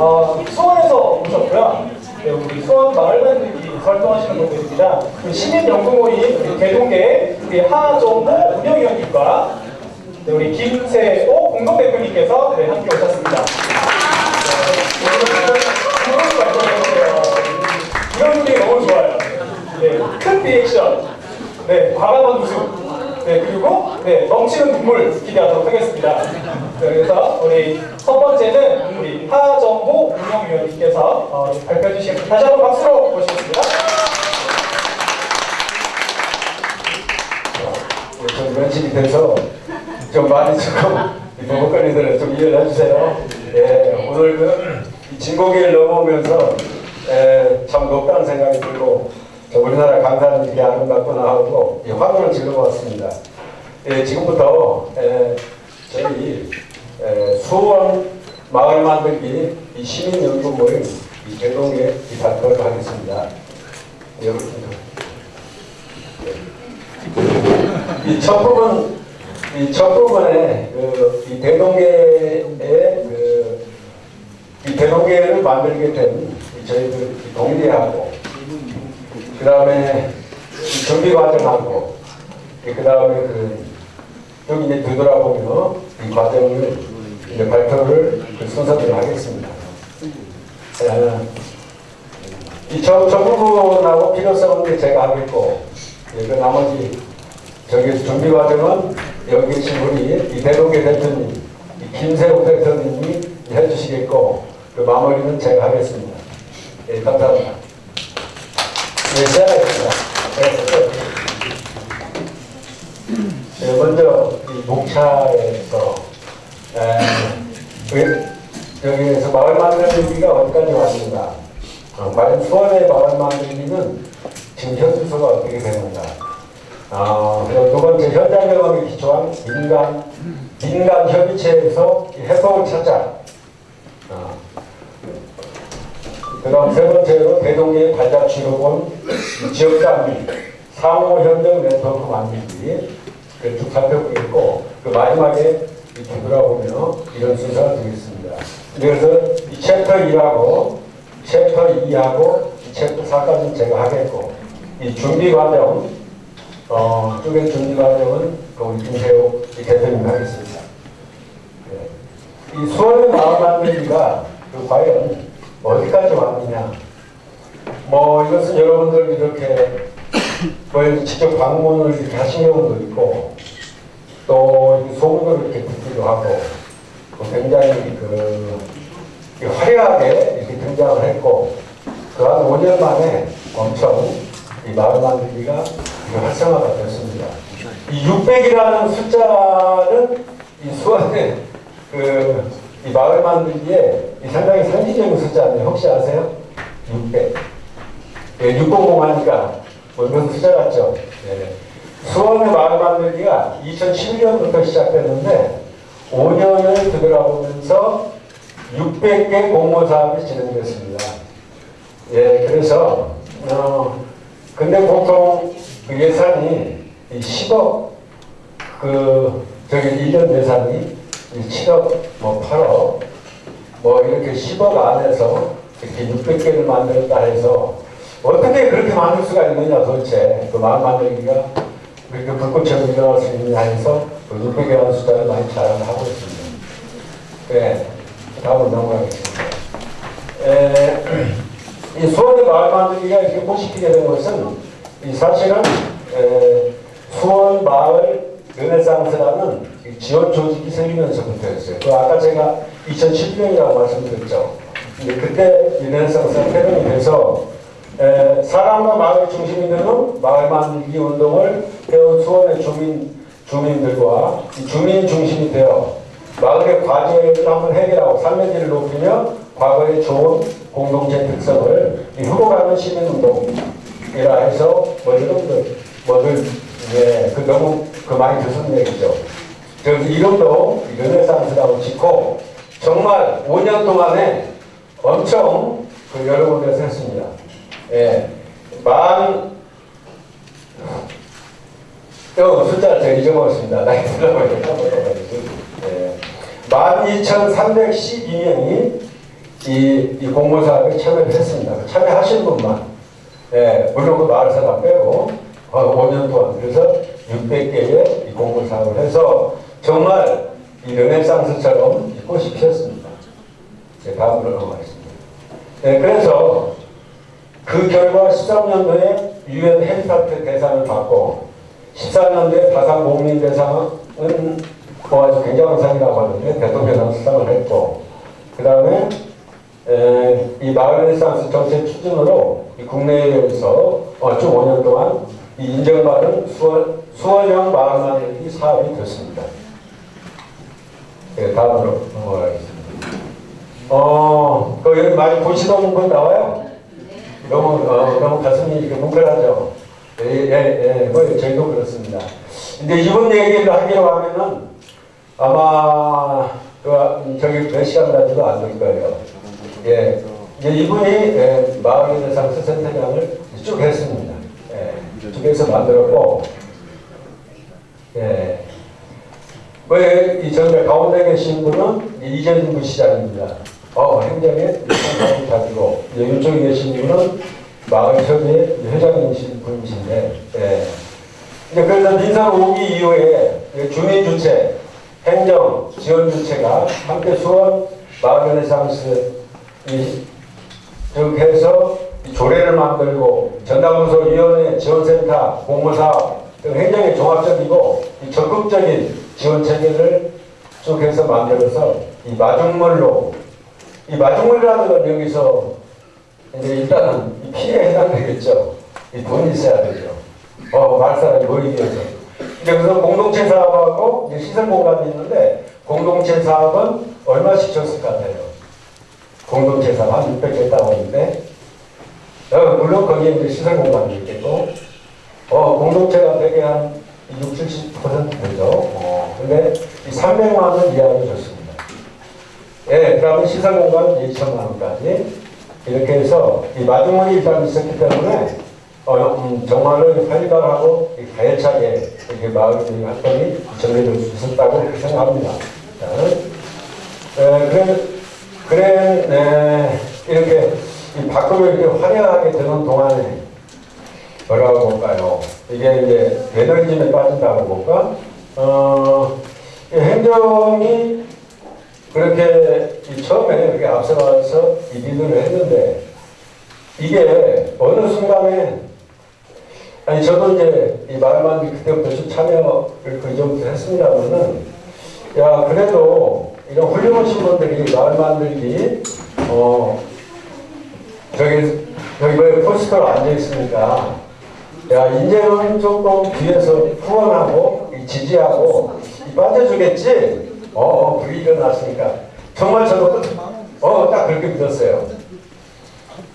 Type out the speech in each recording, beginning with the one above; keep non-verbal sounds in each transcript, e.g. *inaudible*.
어, 수원에서 오셨고요. 네, 우리 수원 마을 만들기 활동하시는 분들입니다. 그 시민연구모임 우리 대동계 우리 하정모 운영위원님과 네, 우리 김세호 공동대표님께서 네, 함께 오셨습니다. 이런 분들이 너무 좋아요. 네, 큰 리액션, 네, 과감한 웃음, 네, 그리고 네, 넘치는 눈물 기대하도록 하겠습니다. 네, 그래서 우리 첫 번째는 우리 하정호 운영위원님께서 어, 발표해 주시겠습니다. 다시 한번 박수로 모시겠습니다. 네, 좀 면식이 돼서 좀 많이 조금 버벅거리더라도 좀 이해해 주세요. 예, 오늘 그이 진고기를 넘어오면서 예, 참 높다는 생각이 들고 저 우리나라 강산이 되게 아름답구나 하고 이 화면을 질러봤습니다. 예, 지금부터 예, 저희 예, 수원 마을 만들기 이 시민연구 모임 이 발표를 하겠습니다. 여러분 이첫 부분, 이첫 부분에 그, 이 대동계의 그, 이 대동계를 만들게 된 저희들 동리하고, 그 다음에 준비 과정하고, 그 다음에 그, 여기 이제 되돌아보며 이 과정을 이제 발표를 그 순서대로 하겠습니다. 에, 이첫 첫 부분하고 필요성은 제가 하겠고, 예, 그 나머지 저기 준비 과정은 여기 계신 우리 이대동계 대표님, 이 김세욱 대표님이 해주시겠고 그 마무리는 제가 하겠습니다. 예, 감사합니다. 예, 시작하겠습니다. 네, 네, 먼저 이 목차에서 에, 그, 여기에서 마을 만들기가 어디까지 왔는가? 어, 과연 수원의 마을 만들기는 지금 현수소가 어떻게 되는가? 아, 그리고 두 번째 현장 경험에 기초한 민간 민간 협의체에서 해법을 찾자. 아, 그 다음 세 번째로 대동계 치료본 지역 단위 상호 협력 네트워크 만들기 쭉 살펴보겠고 그 마지막에 뒤돌아보며 이런 순서가 되겠습니다. 그래서 이 챕터 1하고 챕터 2하고 이 챕터 4까지는 제가 하겠고 이 준비 과정 어, 쪽의 준비 과정은 그 우리 김세호 대표님 하겠습니다. 네. 이 수원의 마을 만들기가 그 과연 어디까지 왔느냐. 뭐 이것은 여러분들 이렇게 뭐 직접 방문을 이렇게 하신 경우도 있고 또 소문을 이렇게 듣기도 하고 굉장히 그 화려하게 이렇게 등장을 했고 그한 5년 만에 엄청 이 마을 만들기가 활성화가 됐습니다. 이 600이라는 숫자는 이 수원의 그 이 마을 만들기에 이 상당히 상징적인 숫자인데 혹시 아세요? 600. 예, 600 하니까 뭐 무슨 숫자 같죠? 예. 수원의 마을 만들기가 2011년부터 시작됐는데 5년을 되돌아보면서 600개 공모 사업이 진행됐습니다. 예, 그래서 어, 근데 보통 그 예산이 10억 그 저기 1년 예산이 7억 뭐 8억 뭐 이렇게 10억 안에서 이렇게 600개를 만들었다 해서 어떻게 그렇게 만들 수가 있느냐 도대체 그 마음 만들기가 그렇게 불꽃처럼 일어날 수 있느냐 해서 그 600이라는 숫자를 많이 자랑을 하고 있습니다. 네, 다음으로 넘어가겠습니다. 에, 이 수원의 마을 만들기가 이렇게 포식히게 된 것은 이 사실은 에, 수원 마을 르네상스라는 지원 조직이 생기면서 부터였어요. 그 아까 제가 2010년이라고 말씀드렸죠. 근데 그때 르네상스가 태동이 돼서 에, 사람과 마을 중심이 되는 마을 만들기 운동을 해온 수원의 주민, 주민들과 주민 중심이 되어 마을의 과제를 한번 해결하고 삶의 질을 높이며 과거의 좋은 공동체 특성을 후보가는 시민운동이라 해서 뭐 이름들 뭐들 예, 그 너무 그 많이 듣는 얘기죠. 그래서 이름도 르네상스라고 짓고 정말 5년 동안에 엄청 그 여러 군데서 했습니다. 예, 만 또 숫자를 제가 잊어먹었습니다. 나이 들어보니까 예, 12,312명이 이 이, 이 공모사업에 참여를 했습니다. 참여하신 분만, 예, 물론 그 마을 사람 빼고, 어, 5년 동안, 그래서 600개의 이 공모사업을 해서 정말 이 르네상스처럼 이 꽃이 피었습니다. 제 다음으로 넘어가겠습니다. 예, 그래서 그 결과 13년도에 유엔 헤리타트 대상을 받고 14년도에 다산 공민 대상은 뭐 아주 굉장한 상이라고 하는데 대통령상 수상을 했고 그 다음에 이 마을 르네상스 정책 추진으로 이 국내에서 어, 쭉 5년 동안 이 인정받은 수원, 수원형 마을 만들기 사업이 됐습니다. 네, 다음으로 넘어가겠습니다. 어, 그 여기 많이 보시던 분 나와요? 너무, 어, 너무 가슴이 이렇게 뭉클하죠? 예, 예, 예, 뭐, 저희도 그렇습니다. 근데 이분 얘기를 하기로 하면은 아마, 그, 음, 저기 몇 시간까지도 안 될 거예요. 예. 이제 이분이 예, 마을의 대상스 센터장을 쭉 했습니다. 예, 쭉 해서 만들었고, 예. 왜이 전에 가운데 계신 분은 이재준 부시장입니다. 어, 상당히 가지고 이쪽에 계신 분은 마을협의 회장이신 분이신데, 예. 이제 그래서 민선 5기 이후에 주민주체, 행정, 지원주체가 함께 수원 마을레상스 쭉 해서 조례를 만들고 전담부서위원회 지원센터 공모사업 등 행정의 종합적이고 이 적극적인 지원 체계를 쭉 해서 만들어서 이 마중물로 이 마중물이라는 건 여기서 이제 일단은 이 피해에 해당되겠죠. 이 돈이 있어야 되죠. 어, 말사람이 모이기 위해서. 그래서 공동체 사업하고 시설 공간이 있는데 공동체 사업은 얼마씩 줬을 것 같아요? 공동체 사업 한 600개 있다고 하는데 어, 물론 거기에 이제 시설 공간도 있겠고 어, 공동체가 되게 한 60, 70% 되죠. 어, 근데 이 300만 원 이하로 줬습니다. 예, 그러면 시설 공간 2천만 원까지 이렇게 해서 이 마중물이 일단 있었기 때문에 어, 음, 정말로 활발하고 이 가열차게 이렇게 마을 활동이 전개될 수 있었다고 생각합니다. 자, 에, 그래, 그래, 네, 이렇게 이 밖으로 이렇게 화려하게 되는 동안에 뭐라고 볼까요? 이게 이제 매너리즘에 빠진다고 볼까? 어, 이 행정이 그렇게 이 처음에 이렇게 앞서가서 이 리드를 했는데 이게 어느 순간에 아니 저도 이제 이 말만 그때부터 좀 참여를 그 이전부터 했습니다만은 야 그래도 이런 훌륭하신 분들이 마을 만들기 어 저기 여기 왜 포스터로 앉아 있으니까 야 이제는 조금 뒤에서 후원하고 이 지지하고 이 빠져주겠지? 어 분위기가 났으니까. 정말 저도 어 딱 그렇게 믿었어요.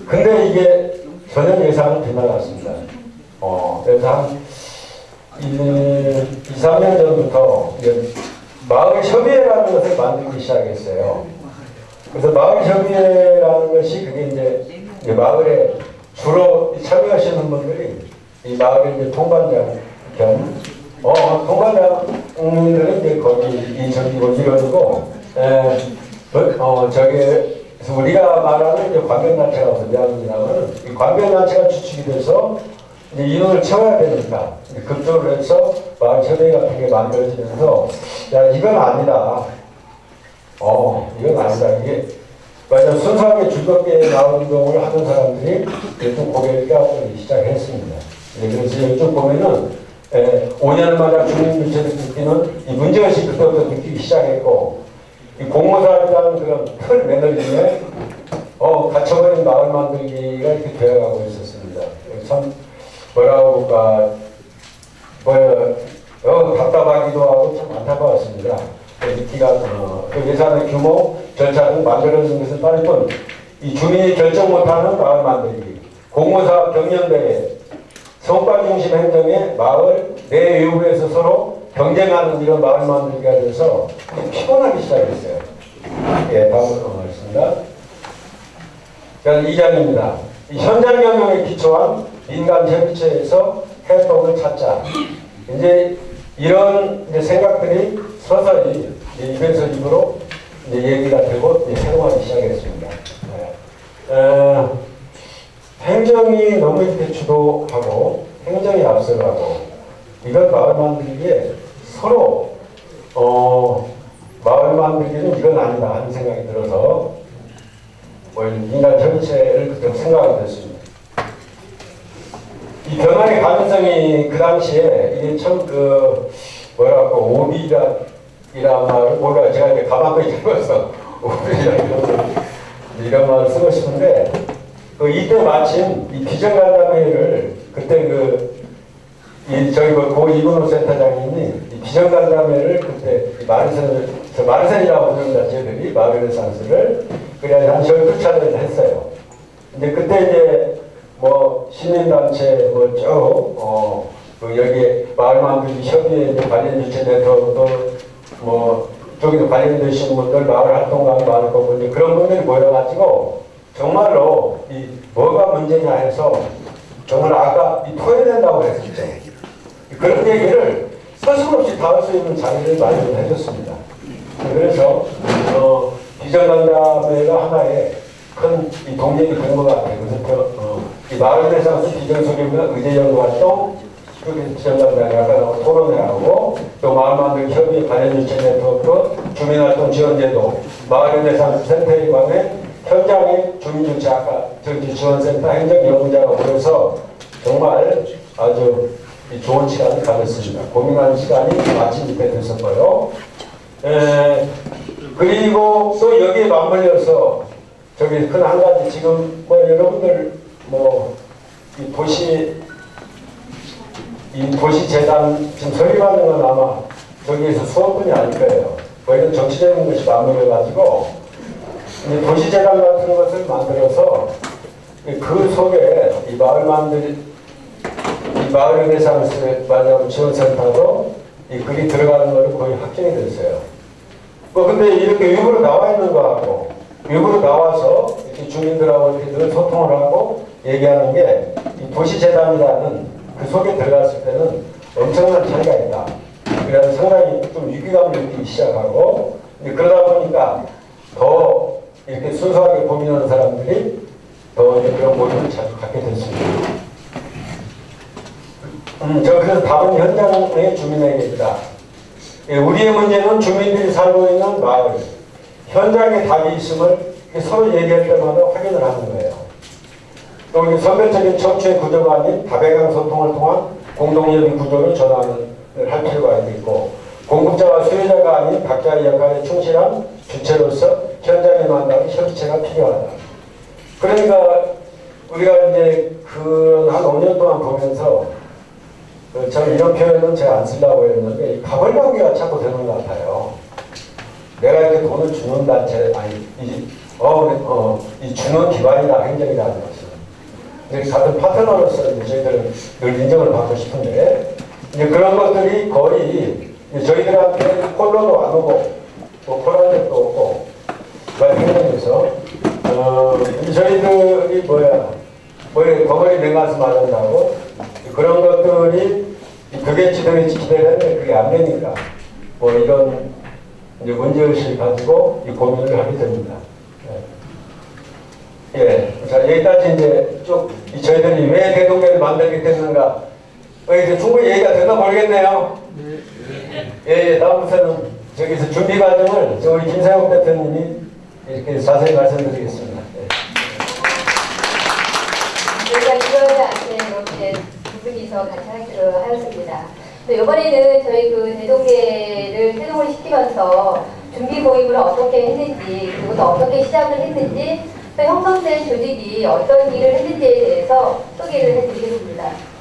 근데 이게 전혀 예상을 빗나갔습니다. 어 그래서 한 2, 3년 전부터 이제 마을 협의회라는 것을 만들기 시작했어요. 그래서 마을 협의회라는 것이 그게 이제 이 마을에 주로 참여하시는 분들이 이 마을의 이제 통반장 겸, 어, 통반장들은 이제 거기 이 저기고 이러고, 에, 어, 저기, 그래서 우리가 말하는 이제 관변단체라고 대한민국이라고는 이 관변단체가 주축이 돼서 이제 인원을 채워야 되니까 급조를 해서 마을 협의 같은 게 만들어지면서 야 이건 아니다. 어 이건 아니다. 이게 맞아 순수하게 즐겁게 나온 운동을 하는 사람들이 좀 고개를 껴안기 시작했습니다. 네, 그래서 이쪽 보면은 에, 5년마다 주민주체를 느끼는 이 문제의식 그때부터 느끼기 시작했고 이 공모사업이라는 그런 틀 매너리즘에 어, 갇혀버린 마을 만들기가 이렇게 되어가고 있었습니다. 참 뭐라고 볼까 뭐 어, 답답하기도 하고 참 안타까웠습니다. 기가 어, 그 예산의 규모, 절차 등 만들어진 것은 따를 뿐, 이 주민이 결정 못하는 마을 만들기, 공모사업 경연대회, 성과 중심 행정에 마을 내 외부에서 서로 경쟁하는 이런 마을 만들기가 돼서 피곤하기 시작했어요. 예, 다음으로 넘어가겠습니다. 자, 2장입니다. 이 현장 경영에 기초한 민간 협의체에서 해법을 찾자. 이제 이런 이제 생각들이 서서히 입에서 입으로 이제 얘기가 되고 이제 행동하기 시작했습니다. 네. 어, 행정이 너무 주도하고 행정이 앞서가고 이건 마을 만들기에 서로 어, 마을 만들기는 이건 아니다 하는 생각이 들어서 뭐 인간 전체를 그렇게 생각하게 됐습니다. 이 변화의 가능성이 그 당시에 이게 참 그 뭐랄까 오비라 이란 말을 뭐가 제가 이제 가만히 적어서 오비라 이런 말을 쓰고 싶은데 그 이때 마침 이 비전간담회를 그때 그 이 저희 그고 이근호 센터장님이 이 비전간담회를 그때 이 마르센 저 마르센이라고 부릅니다 저희들이 마르센스를 그래 한 열두 차례를 했어요. 근데 그때 이제 뭐 시민단체 뭐쭉 어 그 여기 마을 만들기 협의회 관련 주체 네트워크도 뭐 저기도 관련되신 분들 마을 활동가도 많고 이제 그런 분들이 모여가지고 정말로 이 뭐가 문제냐 해서 정말 아까 이 토해낸다고 했었죠. 그런 얘기를 서슴없이 다 할 수 있는 자리를 마련해 줬습니다. 그래서 어, 비전간담회가 하나의 큰 이 동력이 된 것 같아요. 그래서 어, 이 마을대상수 비전소개나 의제연구활동 그렇게 비전간담회 아까 나온 토론회 하고 또 마을 만들기 협의 관련주체 네트워크 주민활동 지원제도 마을연대상수 센터에 관해 현장의 주민주체 아까 지원센터 행정연구자가 모여서 정말 아주 이 좋은 시간을 가졌습니다. 고민하는 시간이 마침 이때 됐었고요. 에, 그리고 또 여기에 맞물려서 저기 큰 한 가지 지금 뭐 여러분들 뭐 이 도시 이 도시재단 지금 설립하는 건 아마 저기에서 수업분이 아닐 거예요. 거기는 정치적인 것이 맞물려가지고 이 도시재단 같은 것을 만들어서 그 속에 이 마을 만들 이 마을 레네상스 마을 지원센터도 이 글이 들어가는 걸로 거의 확정이 됐어요. 뭐 근데 이렇게 외부로 나와 있는 거하고 외부로 나와서 이렇게 주민들하고 이렇게 늘 소통을 하고 얘기하는 게 이 도시재단이라는 그 속에 들어갔을 때는 엄청난 차이가 있다. 그래서 상당히 좀 위기감을 느끼기 시작하고 그러다 보니까 더 이렇게 순수하게 고민하는 사람들이 더 그런 모임을 자주 갖게 됐습니다. 음, 저 그래서 답은 현장의 주민에게입니다. 예, 우리의 문제는 주민들이 살고 있는 마을, 현장에 답이 있음을 서로 얘기할 때마다 확인을 하는 거예요. 또 선별적인 청취의 구조가 아닌 다배강 소통을 통한 공동협의 구조를 전환을 할 필요가 있고 공급자와 수요자가 아닌 각자의 역할에 충실한 주체로서 현장에 만나는 협의체가 필요하다. 그러니까 우리가 이제 그한 5년 동안 보면서 어, 저는 이런 표현은 제가 안 쓰려고 했는데 이 가벌 관계가 자꾸 되는 것 같아요. 내가 이렇게 돈을 주는 단체 아니 이, 어, 어, 이 주는 기관이다 행정이라는 것은 이제 같은 파트너로서 저희들은 늘 인정을 받고 싶은데 이제 그런 것들이 거의 저희들한테 콜로도 안 오고 또 콜한 적도 없고 행정에서 어, 저희들이 뭐야 뭐에 덩어리 내가서 말한다고 그런 것들이 그게 지도겠지 기대했는데 그게 안 되니까 뭐 이런 이제 문제의식을 가지고 이 고민을 하게 됩니다. 예. 예. 자, 여기까지 이제 쭉이 저희들이 왜 대동계를 만들게 됐는가. 어, 이제 충분히 얘기가 되나 모르겠네요. 예, 예, 다음부터는 저기서 준비 과정을 저 우리 김세욱 대표님이 이렇게 자세히 말씀드리겠습니다. 예. 저희가 이거를 아침에 이렇게 두 분이서 같이 하기로 하였습니다. 또 이번에는 저희 그 대동계를 태동을 시키면서 준비 모임을 어떻게 했는지 그리고 또 어떻게 시작을 했는지 또 형성된 조직이 어떤 일을 했는지에 대해서 소개를 해드리겠습니다.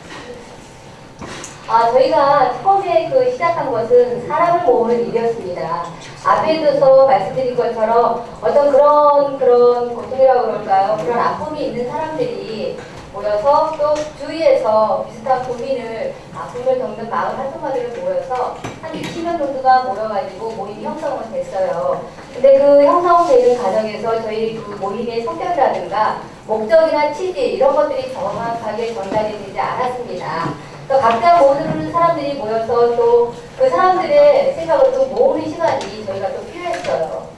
아, 저희가 처음에 그 시작한 것은 사람을 모으는 일이었습니다. 앞에서 말씀드린 것처럼 어떤 그런, 그런 고통이라고 그럴까요? 그런 아픔이 있는 사람들이 모여서 또 주위에서 비슷한 고민을, 아픔을 겪는 마을 활동가들을 모여서 한 60명 정도가 모여가지고 모임이 형성은 됐어요. 근데 그 형성되는 과정에서 저희 그 모임의 성격이라든가 목적이나 취지 이런 것들이 정확하게 전달이 되지 않았습니다. 또 각자 모르는 사람들이 모여서 또 그 사람들의 생각을 또 모으는 시간이 저희가 또 필요했어요.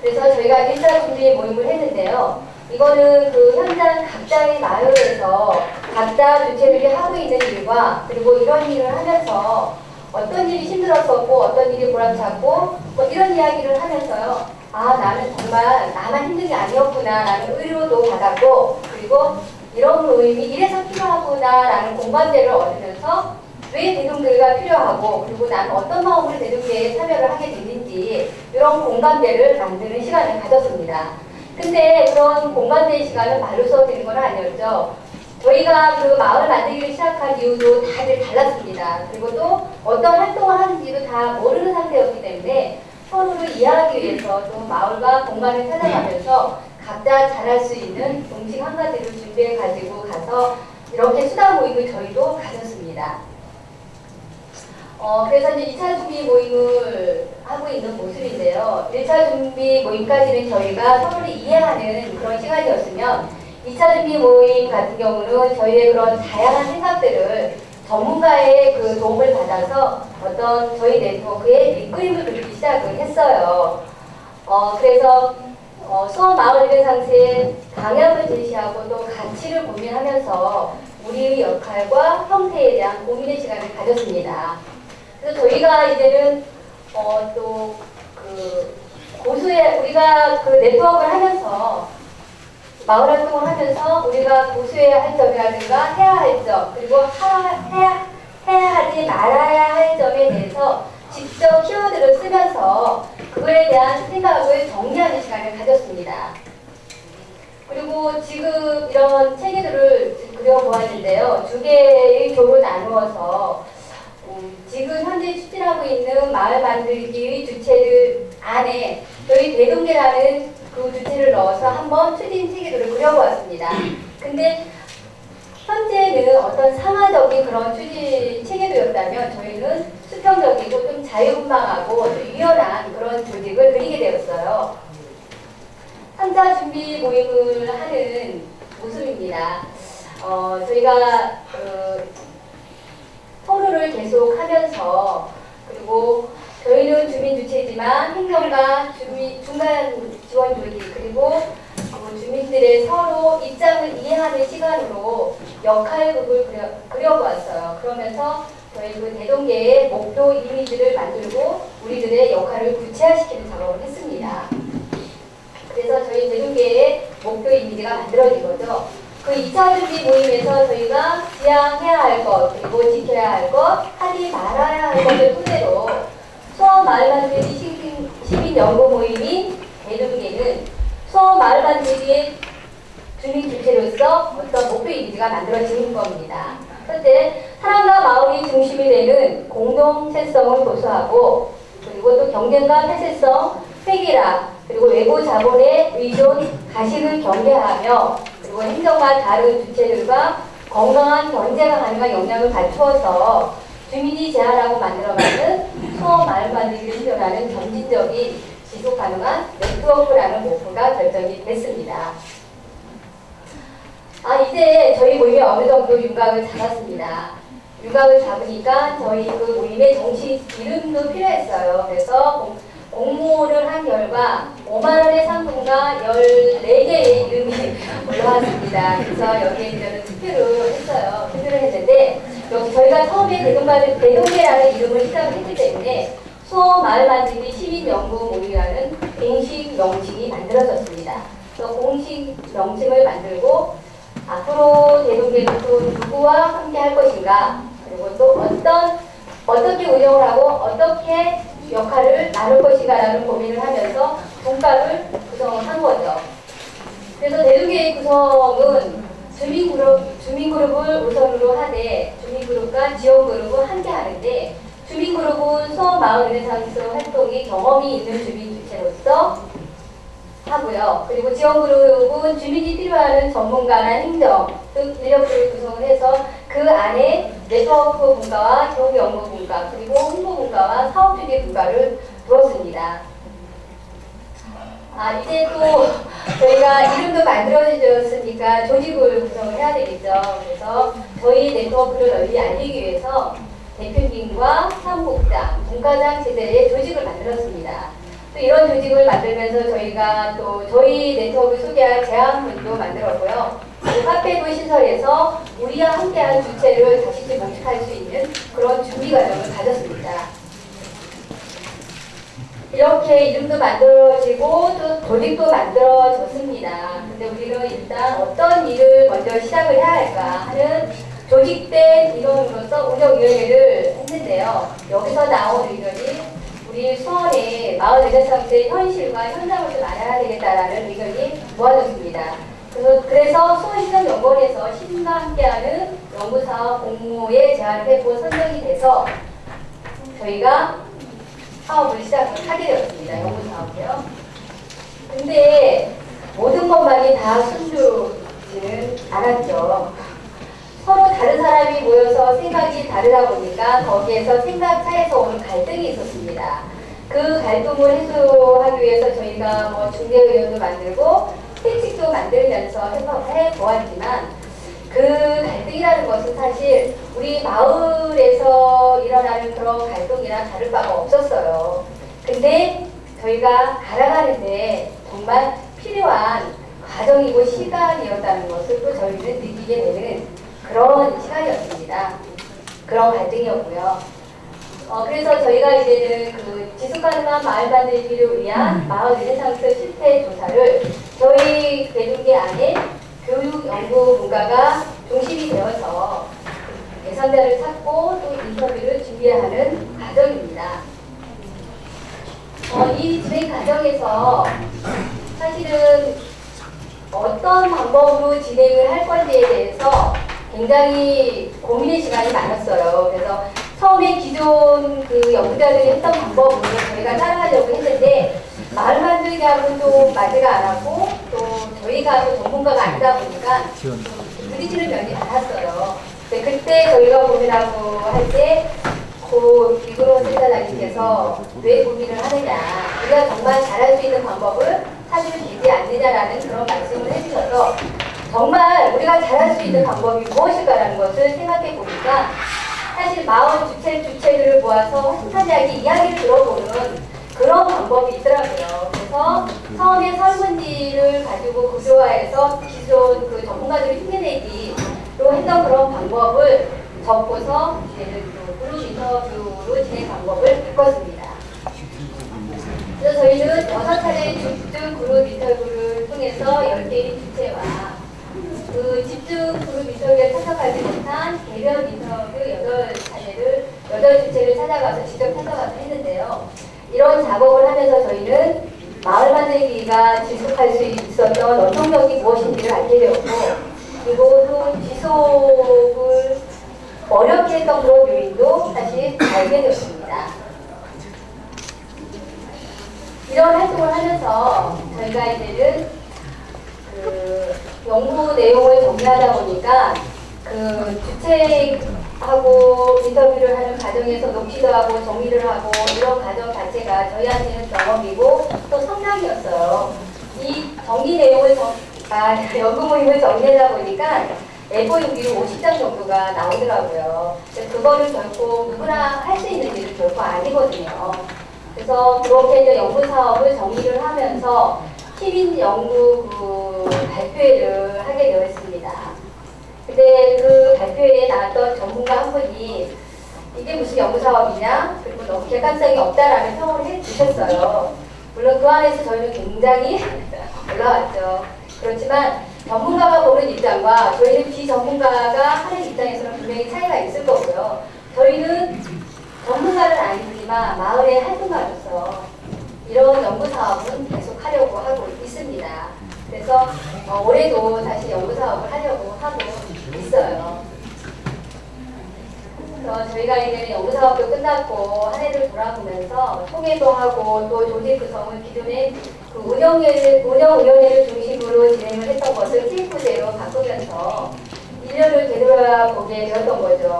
그래서 저희가 일자 준비 모임을 했는데요. 이거는 그 현장 각자의 마을에서 각자 주체들이 하고 있는 일과 그리고 이런 일을 하면서 어떤 일이 힘들었었고 어떤 일이 보람찼고 뭐 이런 이야기를 하면서요. 아 나는 정말 나만 힘든 게 아니었구나 라는 의료도 받았고 그리고 이런 모임이 이래서 필요하구나라는 공감대를 얻으면서 왜 대동대가 필요하고 그리고 나는 어떤 마음으로 대동대에 참여를 하게 됐는지 이런 공감대를 만드는 시간을 가졌습니다. 근데 그런 공감대 시간을 말로 써드리는 건 아니었죠. 저희가 그 마을 만들기를 시작한 이유도 다들 달랐습니다. 그리고 또 어떤 활동을 하는지도 다 모르는 상태였기 때문에 서로를 이해하기 위해서 또 마을과 공간을 찾아가면서 각자 잘할 수 있는 음식 한 가지를 준비해 가지고 가서 이렇게 수다 모임을 저희도 가졌습니다. 어, 그래서 이제 2차 준비 모임을 하고 있는 모습인데요. 1차 준비 모임까지는 저희가 서로를 이해하는 그런 시간이었으면 2차 준비 모임 같은 경우는 저희의 그런 다양한 생각들을 전문가의 그 도움을 받아서 어떤 저희 네트워크의 밑그림을 그리기 시작을 했어요. 어, 그래서 어, 수원 마을 일상시의 방향을 제시하고 또 가치를 고민하면서 우리의 역할과 형태에 대한 고민의 시간을 가졌습니다. 그래서 저희가 이제는 어, 또그 고수의 우리가 그 네트워크를 하면서 마을 활동을 하면서 우리가 고수해야 할 점이라든가 해야 할 점, 그리고 하, 해야, 해야 하지 말아야 할 점에 대해서 직접 키워드를 쓰면서 그거에 대한 생각을 정리하는 시간을 가졌습니다. 그리고 지금 이런 체계들을 그려보았는데요. 두 개의 조로 나누어서 음, 지금 현재 추진하고 있는 마을 만들기의 주체들 안에 저희 대동계라는 그 주체를 넣어서 한번 추진 체계도를 그려보았습니다. 근데 현재는 어떤 상하적인 그런 추진 체계도였다면 저희는 수평적이고 좀 자유분방하고 좀 유연한 그런 조직을 그리게 되었어요. 삼자 준비 모임을 하는 모습입니다. 어, 저희가 어, 토론을 계속 하면서 그리고 저희는 주민 주체지만 행정과 주민 중간 지원 조직 그리고 그 주민들의 서로 입장을 이해하는 시간으로 역할극을 그려, 그려보았어요. 그러면서 저희 그 대동계의 목표 이미지를 만들고 우리들의 역할을 구체화시키는 작업을 했습니다. 그래서 저희 대동계의 목표 이미지가 만들어진 거죠. 그 2차 준비 모임에서 저희가 지향해야 할 것, 그리고 지켜야 할 것, 하지 말아야 할 것을 토대로 수원 마을 만들기 시민, 연구 모임인 대동계는 수원 마을 만들기의 주민 주체로서 어떤 목표 이미지가 만들어지는 겁니다. 첫째, 사람과 마을이 중심이 되는 공동체성을 고수하고 그리고 또 경쟁과 폐쇄성, 획일화, 그리고 외부 자본의 의존, 가식을 경계하며 그리고 행정과 다른 주체들과 건강한 경제가 가능한 역량을 갖추어서 주민이 제안하고 만들어가는 수어 마을 만들기를 실현하는 점진적인 지속 가능한 네트워크라는 목표가 결정이 됐습니다. 아 이제 저희 모임이 어느 정도 윤곽을 잡았습니다. 윤곽을 잡으니까 저희 그 모임의 정식 이름도 필요했어요. 그래서 공, 공모를 한 결과 5만원의 상품과 14개의 이름이 *laughs* 올라왔습니다. 그래서 여기에 저는 투표를 했어요. 투표를 했는데 저희가 처음에 대동계라는 이름을 시작을 했기 때문에 수어 마을 만들기 시민 연구 모임이라는 공식 명칭이 만들어졌습니다. 그래서 공식 명칭을 만들고 앞으로 대동계는 또 누구와 함께 할 것인가 그리고 또 어떤 어떻게 운영을 하고 어떻게 역할을 나눌 것인가라는 고민을 하면서 분과를 구성을 한 거죠. 그래서 대동계의 구성은 주민그룹, 주민그룹을 우선으로 하되 주민그룹과 지원그룹은 함께 하는데 주민그룹은 수원 마을 르네상스 활동이 경험이 있는 주민 주체로서 하고요. 그리고 지원그룹은 주민이 필요하는 전문가나 행정 등 인력들을 구성을 해서 그 안에 네트워크 분과와 교육연구 분과 그리고 홍보 분과와 사업주기 분과를 두었습니다. 아 이제 또 저희가 이름도 만들어졌으니까 조직을 구성을 해야 되겠죠. 그래서 저희 네트워크를 널리 알리기 위해서 대표님과 사무국장, 분과장 제대의 조직을 만들었습니다. 또 이런 조직을 만들면서 저희가 또 저희 네트워크 소개할 제안문도 만들었고요. 그 카페도 신설해서 우리와 함께한 주체를 다시 모집할 수 있는 그런 준비 과정을 가졌습니다. 이렇게 이름도 만들어지고 또 조직도 만들어졌습니다. 근데 우리는 일단 어떤 일을 먼저 시작을 해야 할까 하는 조직된 인원으로서 운영위원회를 했는데요. 여기서 나온 의견이 우리 수원의 마을 르네상스의 현실과 현장을 좀 알아야 되겠다라는 의견이 모아졌습니다. 그래서, 수원시정연구원에서 시민과 함께하는 연구사업 공모에 제안을 했고 선정이 돼서 저희가 사업을 시작을 하게 되었습니다. 연구 사업이요. 근데 모든 것만이 다 순조지는 않았죠. 서로 다른 사람이 모여서 생각이 다르다 보니까 거기에서 생각 차에서 오는 갈등이 있었습니다. 그 갈등을 해소하기 위해서 저희가 뭐 중대의원도 만들고 회칙도 만들면서 해서 해 보았지만 그 갈등이라는 것은 사실 우리 마을에서 일어나는 그런 갈등이랑 다를 바가 없었어요. 근데 저희가 알아가는데 정말 필요한 과정이고 시간이었다는 것을 또 저희는 느끼게 되는 그런 시간이었습니다. 그런 갈등이었고요. 어, 그래서 저희가 이제는 그 지속가능한 마을 만들기를 위한 마을 르네상스 실태 조사를 저희 대중계 안에 교육 연구 문과가 중심이 되어서 예산자를 찾고 또 인터뷰를 준비하는 과정입니다. 어, 이 진행 과정에서 사실은 어떤 방법으로 진행을 할 건지에 대해서 굉장히 고민의 시간이 많았어요. 그래서 처음에 기존 그 연구자들이 했던 방법으로 저희가 따라가려고 했는데 마을 만들기하고는 또 맞지가 않았고 또 저희가 또 전문가가 아니다 보니까 좀 부딪히는 면이 많았어요. 네, 그때 저희가 고민하고 할때 고 이그로 센터장님께서 왜 고민을 하느냐 우리가 정말 잘할 수 있는 방법을 찾으면 되지 않느냐라는 그런 말씀을 해주셔서 정말 우리가 잘할 수 있는 방법이 무엇일까라는 것을 생각해 보니까 사실 마을 주체 주체들을 모아서 한탄하게 이야기를 들어보는 그런 방법이 있더라고요. 그래서 처음에 설문지를 가지고 구조화해서 기존 그 전문가들이 흉내내기로 했던 그런 방법을 적고서 이제는 또 그룹 인터뷰로 진행 방법을 바꿨습니다. 그래서 저희는 여섯 차례 집중 그룹 인터뷰를 통해서 10개의 주체와 그 집중 그룹 인터뷰에 참석하지 못한 개별 인터뷰 8차례를, 8주체를 찾아가서 직접 찾아가서 했는데요. 이런 작업을 하면서 저희는 마을 만들기가 지속할 수 있었던 원동력이 무엇인지를 알게 되었고, 그리고 또 지속을 어렵게 했던 그런 요인도 사실 알게 되었습니다. 이런 활동을 하면서 저희가 이제는 그 연구 내용을 정리하다 보니까 그 주체하고 인터뷰를 하는 과정에서 녹취도 하고 정리를 하고 이런 과정 자체가 저희한테는 경험이고 또 성장이었어요. 이 정리 내용을 정, 아, *laughs* 연구 모임을 정리하다 보니까 A4용기로 50장 정도가 나오더라고요. 그거를 결코 누구나 할 수 있는 일은 결코 아니거든요. 그래서 그렇게 연구 사업을 정리를 하면서 시민 연구 그 발표회를 하게 되었습니다. 근데 그 발표회에 나왔던 전문가 한 분이 이게 무슨 연구 사업이냐 그리고 너무 객관성이 없다라는 평을 해주셨어요. 물론 그 안에서 저희는 굉장히 *laughs* 올라왔죠. 그렇지만 전문가가 보는 입장과 저희는 비전문가가 하는 입장에서는 분명히 차이가 있을 거고요. 저희는 전문가는 아니지만 마을의 활동가로서 이런 연구 사업은 계속 하려고 하고 있습니다. 그래서 어, 올해도 다시 연구 사업을 하려고 하고 있어요. 그래서 저희가 이제는 연구 사업도 끝났고 한 해를 돌아보면서 통계도 하고 또 조직 구성을 기존에 그 운영위를 운영위원회를 중심으로 진행을 했던 것을 TF제로 바꾸면서 1년을 되돌아보게 되었던 거죠.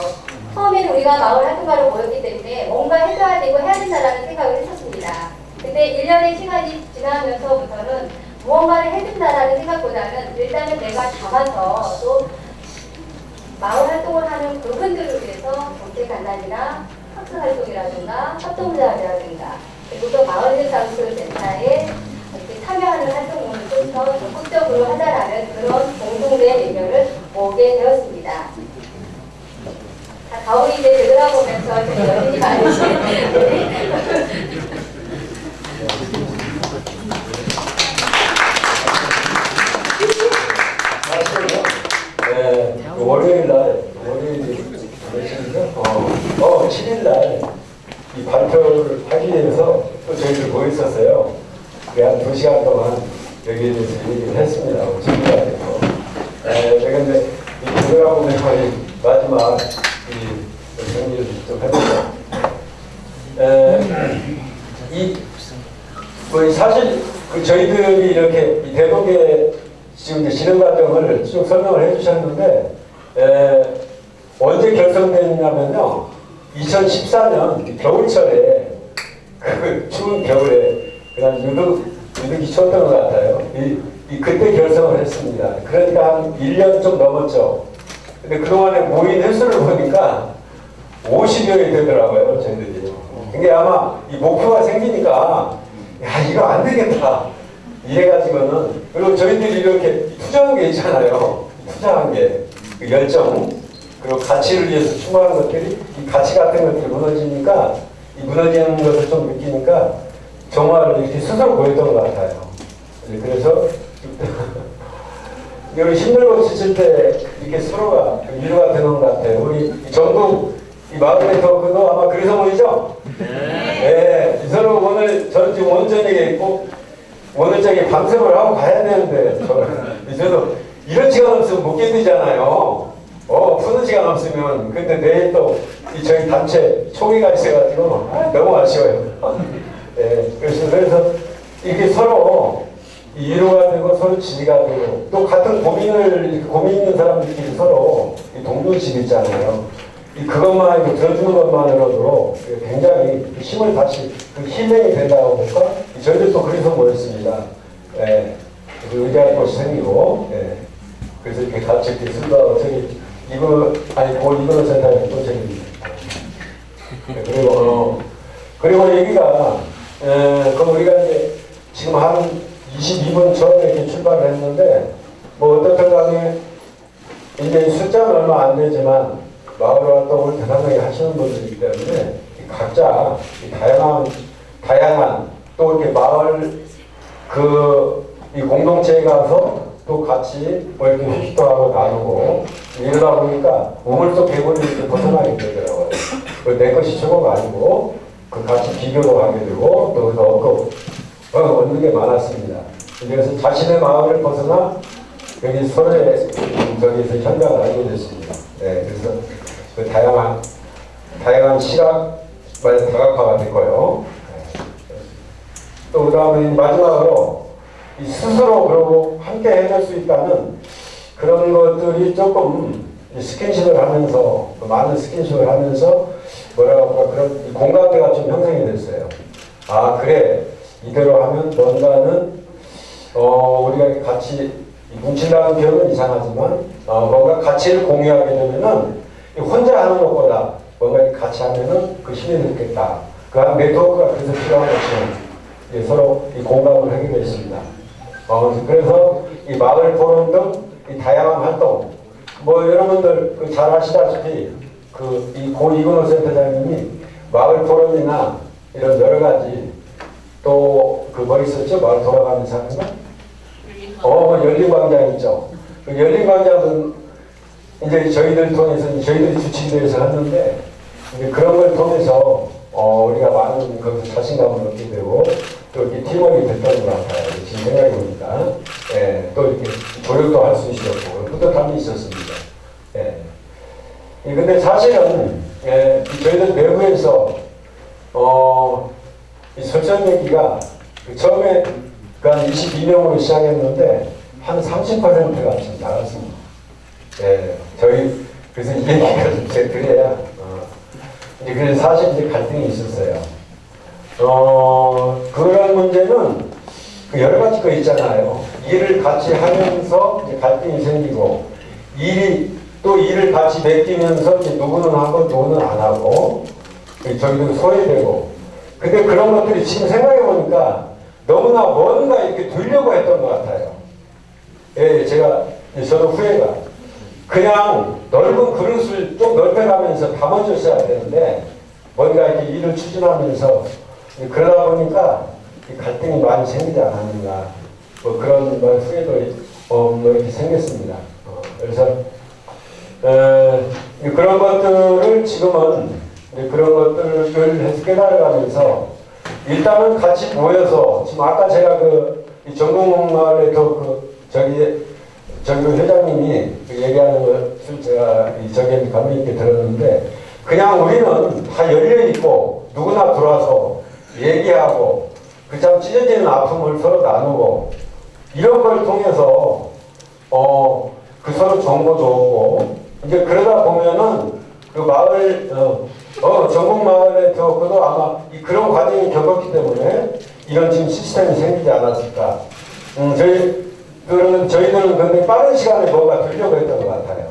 처음에는 우리가 마을 활동가로 모였기 때문에 뭔가 해줘야 되고 해야 된다라는 생각을 했었습니다. 근데 1년의 시간이 지나면서부터는 무언가를 해준다라는 생각보다는 일단은 내가 잡아서 또 마을 활동을 하는 그분들을 위해서 정책 간단이나 학습 활동이라든가 협동조합이라든가 그리고 또 마을 예산수센터에 이렇게 참여하는 활동을 좀 더 적극적으로 하자라는 그런 공동된 의견을 모으게 되었습니다. 가오리 이제 들어가 보면서 여러분이 많으시겠네요. 네, 그 월요일 날, 월요일 며칠이죠? 어, 어, 7일 날, 이 발표를 하기 위해서 또 저희들 모여 있었어요. 그한 두 시간 동안 여기에 대해서 얘기를 했습니다. 준비하면서. 에, 그런데 이 들어가보면 거의 마지막 이 정리를 좀 해보죠. 에, 이, 뭐 사실 그 저희들이 이렇게 이 대동계 지금 진행 과정을 쭉 설명을 해주셨는데 에, 언제 결성됐냐면요 2014년 겨울철에 그 추운 겨울에 그냥 유독 유독이 추웠던 것 같아요. 이, 이 그때 결성을 했습니다. 그러니까 한 1년 좀 넘었죠. 근데 그동안에 모인 횟수를 보니까 50여이 되더라고요, 저희들이. 이게 아마 이 목표가 생기니까, 야, 이거 안 되겠다. 이래가지고는, 그리고 저희들이 이렇게 투자한 게 있잖아요. 투자한 게. 그 열정, 그리고 가치를 위해서 추구하는 것들이, 이 가치 같은 것들이 무너지니까, 이 무너지는 것을 좀 느끼니까, 정말 이렇게 스스로 보였던 것 같아요. 네, 그래서, *laughs* 여기 힘들고 지칠 때 이렇게 서로가 그 위로가 되는 것 같아요. 우리 이 전국 이 마을의 토크도 아마 그래서 모이죠? 네. 이 서로 오늘 저는 지금 저녁에 있고 오늘 저녁에 밤샘을 하고 가야 되는데 저는 *laughs* 저도 이런 시간 없으면 못 견디잖아요. 어 푸는 시간 없으면 근데 내일 또 이 저희 단체 총회가 있어가지고 아, 너무 아쉬워요. *laughs* 네. 그래서 그래서 이렇게 서로 이 위로가 되고 서로 지지가 되고 또 같은 고민을 고민 있는 사람들끼리 서로 이 동료심 있잖아요. 이 그것만 이렇게 들어주는 것만으로도 굉장히 그 힘을 다시 그 힐링이 된다고 볼까? 이 저희들도 그래서 모였습니다. 예. 그래서 의대할 곳이 생기고, 예. 그래서 이렇게 같이 이렇게 쓴다고 저기 이거 아니 고 이거는 센터에 또 저기 예, 그리고 어, 그리고 여기가 에, 그럼 우리가 이제 지금 한 22분 전에 이렇게 출발을 했는데 뭐 어떻든 간에 이제 숫자는 얼마 안 되지만 마을 활동을 대단하게 하시는 분들이기 때문에 이 각자 이 다양한 다양한 또 이렇게 마을 그 이 공동체에 가서 또 같이 뭐 이렇게 휴식도 하고 나누고 이러다 보니까 우물속 개구리 이렇게 벗어나게 되더라고요. 그내 것이 최고가 아니고 그 같이 비교도 하게 되고 또 얻고 어, 얻는 게 많았습니다. 그래서 자신의 마음을 벗어나 여기 서로의 저기서 현장을 알게 됐습니다. 네, 그래서 그 다양한 다양한 시각 많이 다각화가 됐고요. 네. 또 그 다음에 마지막으로 이 스스로 그러고 함께 해낼 수 있다는 그런 것들이 조금 이 스킨십을 하면서 그 많은 스킨십을 하면서 뭐라고 할까 그런 이 공감대가 좀 형성이 됐어요. 아 그래 이대로 하면 뭔가는 어 우리가 같이 이 뭉친다는 표현은 이상하지만 어, 뭔가 가치를 공유하게 되면은 이 혼자 하는 것보다 뭔가 이 같이 하면은 그 힘이 느겠다. 그한 네트워크가 그래서 필요한 것처럼 이 서로 이 공감을 하게 되었습니다. 어, 그래서 이 마을 포럼 등이 다양한 활동, 뭐 여러분들 그 잘 아시다시피 그 이 고 이근호 센터장님이 마을 포럼이나 이런 여러 가지 또 그 뭐 있었죠? 마을 돌아가면서 하는 거? 어, 열린광장 있죠. 그 열린광장은 이제 저희들 통해서 저희들이 주치기에서 했는데 이제 그런 걸 통해서 어, 우리가 많은 거기서 자신감을 얻게 되고 또 이렇게 팀워크가 됐던 것 같아요. 지금 생각해 보니까 예, 또 이렇게 조력도 할 수 있었고 뿌듯함이 있었습니다. 예. 예, 근데 사실은 예, 이 저희들 내부에서 어, 이 설전 얘기가 그 처음에 그한 22명으로 시작했는데 한 30%가 지금 나갔습니다. 예, 저희 그래서 이 얘기가 좀 제가 드려야 어, 이제 그래서 사실 이제 갈등이 있었어요. 어, 그런 문제는 그 여러 가지 거 있잖아요. 일을 같이 하면서 이제 갈등이 생기고 일이 또 일을 같이 맡기면서 이제 누구는 하고 누구는 안 하고 저희도 소외되고 근데 그런 것들이 지금 생각해 보니까 너무나 뭔가 이렇게 들려고 했던 것 같아요. 예, 제가 저도 후회가 그냥 넓은 그릇을 좀 넓혀가면서 담아줬어야 되는데 뭔가 이렇게 일을 추진하면서 그러다 보니까 이 갈등이 많이 생기지 않았는가 뭐 그런 뭐 후회도 어, 뭐 이렇게 생겼습니다. 어, 그래서 에, 그런 것들을 지금은 그런 것들을 깨달아가면서 일단은 같이 모여서 지금 아까 제가 그이 전국마을에서 그 저기 저기 회장님이 그 얘기하는 것을 제가 이 저기 감명 있게 들었는데 그냥 우리는 다 열려 있고 누구나 들어와서 얘기하고 그 참 찢어지는 아픔을 서로 나누고 이런 걸 통해서 어 그 서로 정보도 오고 이제 그러다 보면은 그 마을 어, 어 전국 마을에 들어도 아마 이 그런 과정이 겪었기 때문에 이런 지금 시스템이 생기지 않았을까. 음, 저희 그러면 저희들은 근데 빠른 시간에 뭔가 되려고 했던 것 같아요.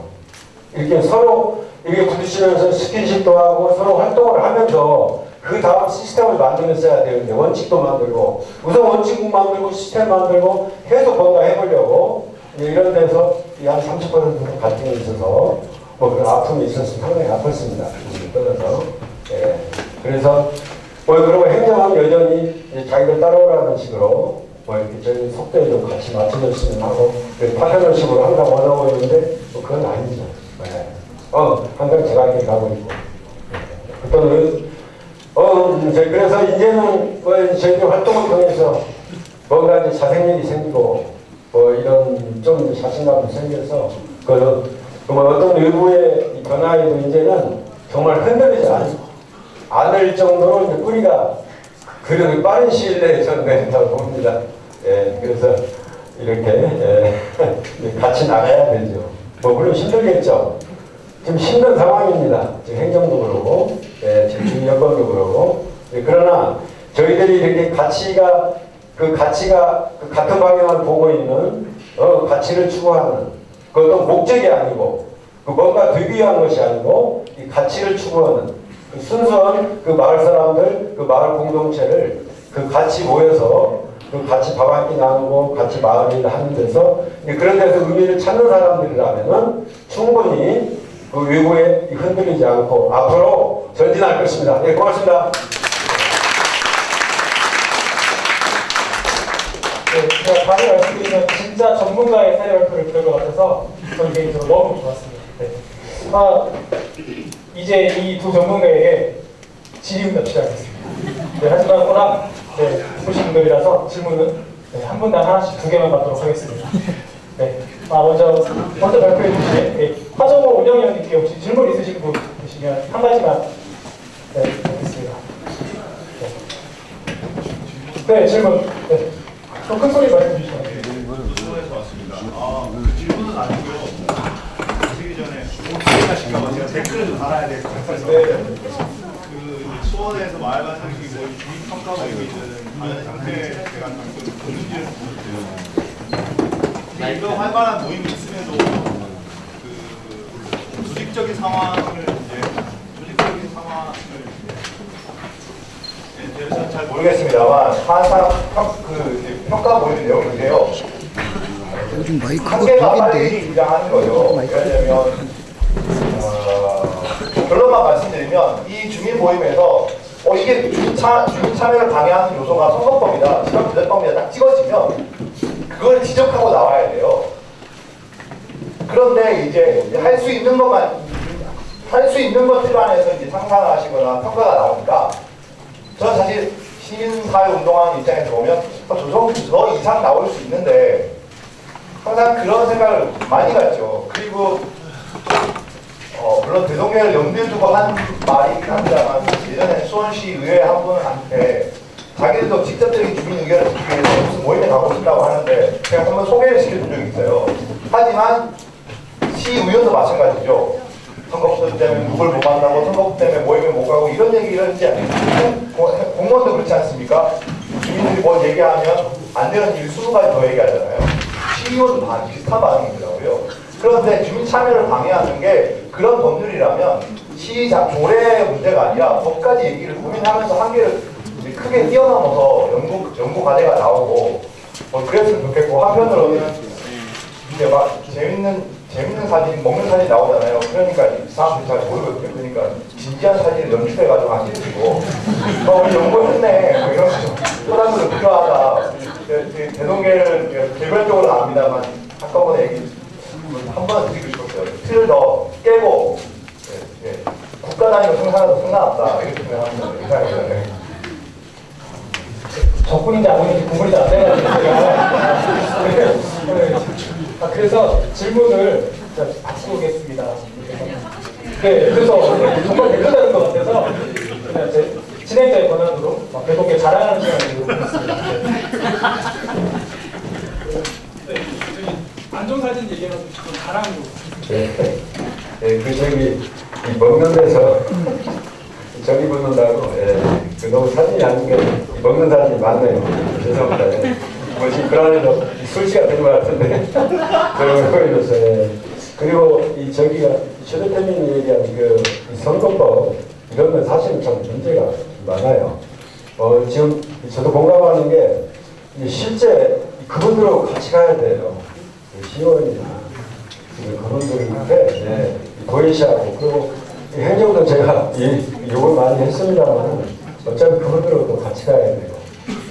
이렇게 서로 이렇게 부딪히면서 스킨십도 하고 서로 활동을 하면서 그 다음 시스템을 만들었어야 되는데 원칙도 만들고 우선 원칙 만들고 시스템 만들고 계속 뭔가 해보려고 이런 데서 이한30% 정도 갈등이 있어서 뭐 그런 아픔이 있었으면 상당히 아팠습니다. 떠나서 예. 그래서 뭐 그리고 행정은 여전히 자기들 따라오라는 식으로 뭐 이렇게 저희 속도에 좀 같이 맞춰줬으면 하고 파편을식으로 항상 원하고 있는데 뭐 그건 아니죠. 예. 어 항상 제가 이렇게 가고 있고 그때는 어 이제 그래서 이제는 뭐 저희들 활동을 통해서 뭔가 이제 자생력이 생기고 뭐 이런 좀 자신감도 생겨서 그 뭐 어떤 이 변화에도 이제는 정말 흔들리지 않, 않을 정도로 뿌리가 그런 빠른 시일 내에 내린다고 *laughs* 봅니다. 예, 그래서 이렇게 예, *laughs* 같이 나가야 되죠. 뭐 물론 힘들겠죠. 지금 힘든 상황입니다. 지금 행정도 그러고, 예, 지금 주민 여건도 그러고. 예, 그러나 저희들이 이렇게 가치가 그 가치가 그 같은 방향을 보고 있는 어, 가치를 추구하는 그것도 목적이 아니고 그 뭔가 되기 위한 것이 아니고 이 가치를 추구하는 그 순수한 그 마을 사람들 그 마을 공동체를 그 같이 모여서 그 같이 밥 한 끼 나누고 같이 일을 하는 데서 그런 데서 의미를 찾는 사람들이라면은 충분히 그 외부에 흔들리지 않고 앞으로 전진할 것입니다. 예, 고맙습니다. 네, 다시 말씀드리면 진짜 전문가의 사례 발표를 들은 것 같아서 저는 개인적으로 너무 좋았습니다. 네. 아, 이제 이 두 전문가에게 질의응답 시작하겠습니다. 네, 하지만 워낙 네, 보신 분들이라서 질문은 네, 한 분당 하나씩 두 개만 받도록 하겠습니다. 네, 아, 먼저 먼저 발표해 주실 네, 화정호 운영위원님께 혹시 질문 있으신 분 계시면 한 가지만 네, 하겠습니다. 네, 네 질문. 네. 좀큰 소리 말씀 주시면 돼요. 수원에서 왔습니다. 아, 그 질문은 아니고요. 가시기 전에 시켜서 제가 댓글을 좀 달아야 될것 같아서 네. 그 수원에서 마을 관상기 뭐 주민 평가 모임이든 다른 형태의 제가 그 보는지를 보는데요. 이런 활발한 모임이 있음에도 그 조직적인 상황을 이제 조직적인 상황을 이제 잘 모르겠습니다만 항상 평, 그 이제 평가 보이는 내용인데요. 요즘 마이크가 한계가 빨리 등장하는 거죠. 왜냐하면 어, 결론만 말씀드리면 이 주민 모임에서 어 이게 주민, 차, 주민 참여를 방해하는 요소가 선거법이다, 지방부대법이다 딱 찍어지면 그걸 지적하고 나와야 돼요. 그런데 이제 할 수 있는 것만 할 수 있는 것들 안에서 이제 상상하시거나 평가가 나오니까 저는 사실 시민사회 운동하는 입장에서 보면 어, 저 정도 저 이상 나올 수 있는데 항상 그런 생각을 많이 갖죠. 그리고 어, 물론 대동계를 염두에 두고 한 말이긴 합니다만 예전에 수원시 의회 한 분한테 자기들도 직접적인 주민 의견을 듣기 위해서 무슨 모임에 가고 싶다고 하는데 제가 한번 소개를 시켜준 적이 있어요. 하지만 시의원도 마찬가지죠. 선거부 때문에 누굴 못 만나고 선거부 때문에 모임에 못 가고 이런 얘기를 이제 공- 공무원도 그렇지 않습니까? 주민들이 뭘 얘기하면 안 되는 일을 20가지 더 얘기하잖아요. 시의원도 반 비슷한 반응이더라고요. 그런데 주민 참여를 방해하는 게 그런 법률이라면 시장 조례 문제가 아니라 법까지 얘기를 고민하면서 한계를 크게 뛰어넘어서 연구 연구 과제가 나오고 뭐 그랬으면 좋겠고 한편으로는 이제 막 재밌는 재밌는 사진, 먹는 사진 나오잖아요. 그러니까 이 사람들이 잘 모르거든요. 그러니까 진지한 사진을 연출해가지고 하시고, 어, 우리 연구했네. 뭐 이런 사람들은 필요하다. 대동계는 개별적으로 나옵니다만, 한꺼번에 얘기 한번 드리고 싶었어요. 틀을 더 깨고, 예, 예. 국가 단위로 생산해도 상관없다. 이렇게 생각합니다. 네. 적군인지 아군인지 구분이 안 네, 네. 아, 그래서 질문을 자, 바꾸겠습니다. 네, 그래서 정말 대표되는 것 같아서 그냥 제 진행자의 권한으로 막 배동계 자랑하는 시간을 갖겠습니다. 안 좋은 사진 얘기해서 좀 자랑으로 네. 네, 그 저기 이 먹는 데서 *laughs* 저기 붙는다고 예. 그 너무 사진이 아닌 게 먹는 사진이 많네요. 죄송합니다. 예. 뭐 지금 그 안에도 술시가 된 것 같은데 *laughs* 그런 거에서 예. 그리고 이 저기가 최대태민이 얘기한 그 선거법 이런 건 사실은 참 문제가 많아요. 어, 지금 저도 공감하는 게 실제 그분들하고 같이 가야 돼요. 그 시의원이나 지금 그분들한테 네, 보이시하고 그리고 이 행정도 제가 이 욕을 많이 했습니다만 어차피 그분들하고 같이 가야 돼요.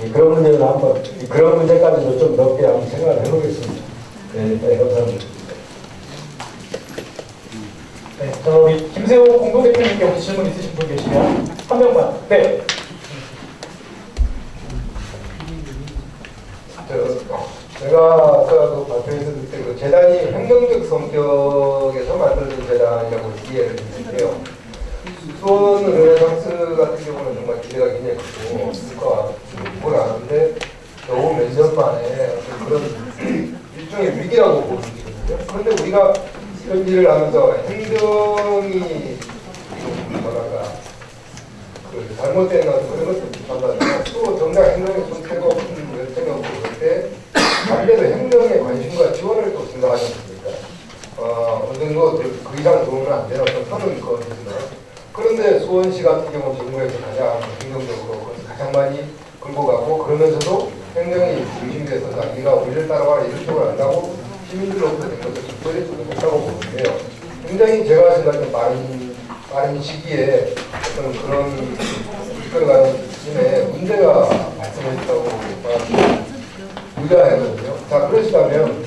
이 그런 문제는 한번 이 그런 문제까지도 좀 넓게 한번 생각을 해보겠습니다. 네, 네 감사합니다. 네, 저 우리 김세호 공동대표님께 혹시 질문 있으신 분 계시면 한 명만. 네. 저, 제가 아까 그 발표에서 그때 그 재단이 행정적 성격에서 만들어진 재단이라고 이해를 했는데요. 수원 르네상스 같은 경우는 정말 기대가 굉장히 크고 국가 그걸 아는데 겨우 몇 년 만에 그런 일종의 위기라고 보거든요. 그런데 우리가 이런 일을 하면서 행정이 좀 뭐랄까 그 잘못된 어떤 그런 것도 비판받으면 또 정작 행정의 손태가 없는 열정이 없고 때 반대로 행정에 관심과 지원을 또 생각하지 않습니까? 어, 어느 정도 그, 그 이상 도움은 안 되는 어떤 선은 그거지만 그런데 수원시 같은 경우 정부에서 가장 행정적으로 그것을 가장 많이 끌고 가고 그러면서도 행정이 중심돼서 자기가 우리를 따라와 이런 쪽으로 안다고 시민들로부터 된 것을 특별히 좀 못하고 보는데요. 굉장히 제가 생각하는 빠른, 빠른 시기에 어떤 그런 이끌어가는 팀에 문제가 발생했다고 우려하거든요. 자, 그러시다면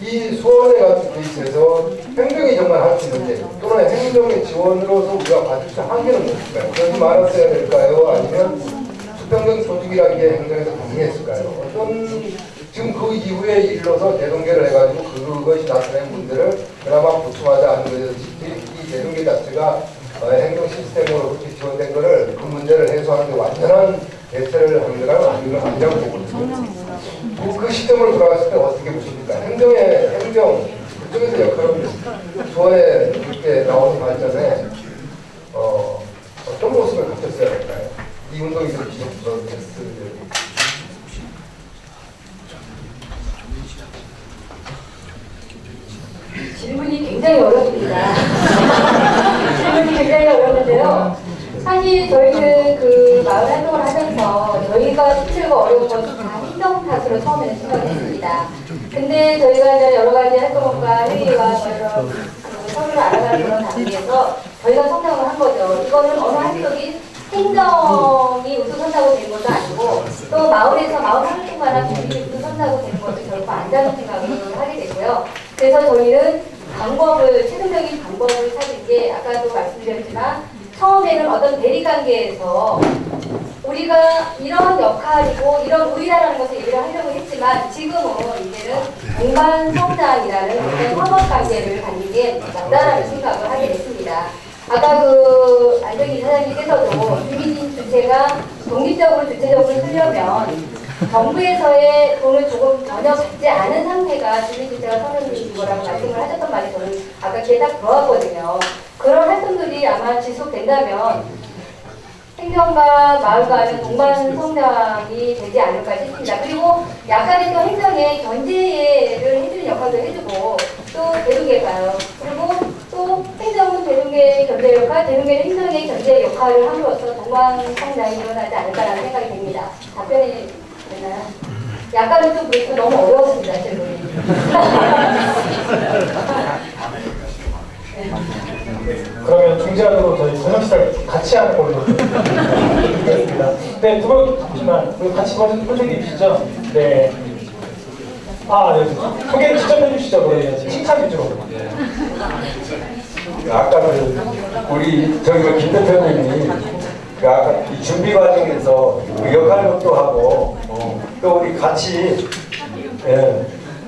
이 수원회 같은 케이스에서 행정이 정말 할 수 있는데 또는 행정의 지원으로서 우리가 받을 수 있는 한계는 무엇일까요? 그러지 말았어야 될까요? 아니면 수평적 조직이라는 게 행정에서 가능했을까요? 어떤 지금 그 이후에 일러서 대동계를 해가지고 그것이 나타낸 문제를 그나마 보충하지 않은 것에서 이 대동계 자체가 어, 행정 시스템으로 그렇게 지원된 거를 그 문제를 해소하는 데 완전한 하는 거라면 아니면 아니라고 보거든요. 그, 그 시점으로 돌아갔을 때 어떻게 보십니까? 행정의 행정 그쪽에서 역할은 조에 이렇게 나오는 발전에 어, 어떤 모습을 갖췄어야 할까요? 이 운동이 그렇게 지속됐을 질문이 굉장히 어렵습니다. 질문이 굉장히 어렵는데요. 사실 저희는 그 마을 활동을 하면서 저희가 힘들고 어려운 것이 다 행정 탓으로 처음에는 생각했습니다. 근데 저희가 이제 여러 가지 활동과 회의와 뭐 이런 그 서로를 알아가는 그런 단계에서 저희가 성장을 한 거죠. 이거는 어느 한쪽이 행정이 우수선다고 된 것도 아니고 또 마을에서 마을 활동가나 주민이 우수선다고 된 것도 결코 아니라는 생각을 하게 되고요. 그래서 저희는 방법을 최종적인 방법을 찾은 게 아까도 말씀드렸지만 처음에는 어떤 대립관계에서 우리가 이런 역할이고 이런 우리라는 것을 얘기를 하려고 했지만 지금은 이제는 공간 성장이라는 어떤 협업 관계를 갖는 게 맞다라는 생각을 하게 됐습니다. 아까 그 안정희 이사장님께서도 주민 주체가 독립적으로 주체적으로 쓰려면 정부에서의 돈을 조금 전혀 받지 않은 상태가 주민 주체가 서는 거라고 말씀을 하셨던 말이 저는 아까 귀에 딱 들어왔거든요. 그런 활동들이 아마 지속된다면 행정과 마을과는 동반 성장이 되지 않을까 싶습니다. 그리고 약간의 또 행정의 견제를 해주는 역할도 해주고 또 대중계가요. 그리고 또 행정은 대중계 견제 역할, 대중계는 행정의 견제 역할을 함으로써 동반 성장이 일어나지 않을까라는 생각이 듭니다. 답변이 되나요? 약간은 좀 그래서 너무 어려웠습니다, 질문이. 그러면 중재하도록 저희 저녁 식사를 같이 하는 걸로 하겠습니다. 네, 두분 잠시만 우리 같이 먼저 표정 입으시죠. 네. 아, 네. 소개 직접 해주시죠. 그러면 칭찬 위주로. 아까는 우리 저기 그김 대표님이 그 아까 이 준비 과정에서 그 역할극도 하고 어, 또 우리 같이 예,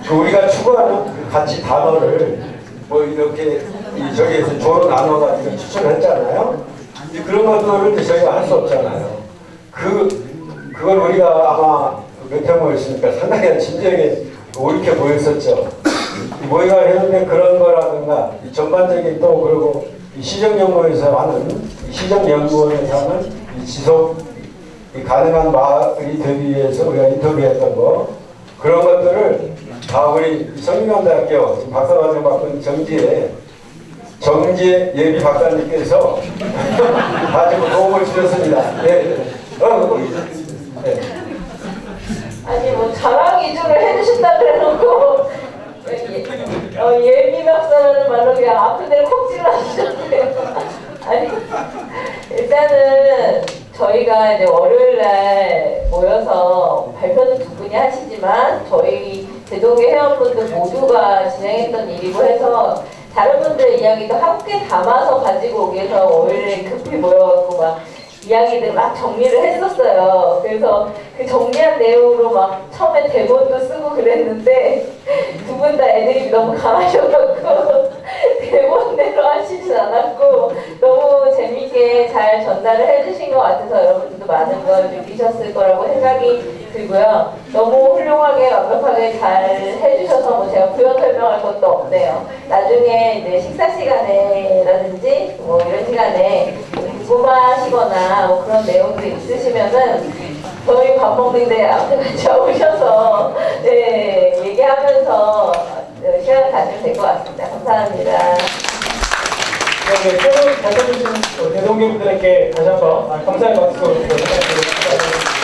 그 우리가 추구하는 그 가치 단어를 뭐 이렇게 이 저기에서 조로 나눠가지고 추천했잖아요. 그런 것들을 저희가 할 수 없잖아요. 그 그걸 우리가 아마 몇회 모였으니까 상당히 진지하게 옳게 보였었죠. 이 모의가 했는데 그런 거라든가 이 전반적인 또 그리고 이 시정연구원에서 하는 이 시정연구원에서 하는 이 지속 이 가능한 마을이 되기 위해서 우리가 인터뷰했던 거 그런 것들을 다 우리 성균관대학교 지금 박사과정 있는 정지에 정지의 예비 박사님께서 *laughs* 다 지금 도움을 주셨습니다. 네. 네. 어, 네. 아니 뭐 자랑 위주로 해주신다 그래놓고 예, 어, 예민학사라는 말로 그냥 아픈 데를 콕 찔러주셨네요. 아니 일단은 저희가 이제 월요일 날 모여서 발표는 두 분이 하시지만 저희 대동의 회원분들 모두가 진행했던 일이고 해서 다른 분들의 이야기도 함께 담아서 가지고 오기 위해서 월요일에 급히 모여갖고 막 이야기들 막 정리를 했었어요. 그래서 그 정리한 내용으로 막 처음에 대본도 쓰고 그랬는데 두 분 다 애들이 너무 강하셔갖고 대본대로 하시진 않았고 너무 재밌게 잘 전달을 해주신 것 같아서 여러분들도 많은 걸 느끼셨을 거라고 생각이 들고요. 너무 훌륭하게 완벽하게 잘 해주셔서 뭐 제가 부연 설명할 것도 없네요. 나중에 이제 식사 시간에라든지 뭐 이런 시간에 궁금하시거나 뭐 그런 내용들이 있으시면은 저희 밥 먹는데 앞에 같이 오셔서 네 얘기하면서 네, 시간을 가지면 될 것 같습니다. 감사합니다. 네, 표정 잘 써주신 대동교분들에게 다시 한번 감사의 박수 부탁드립니다.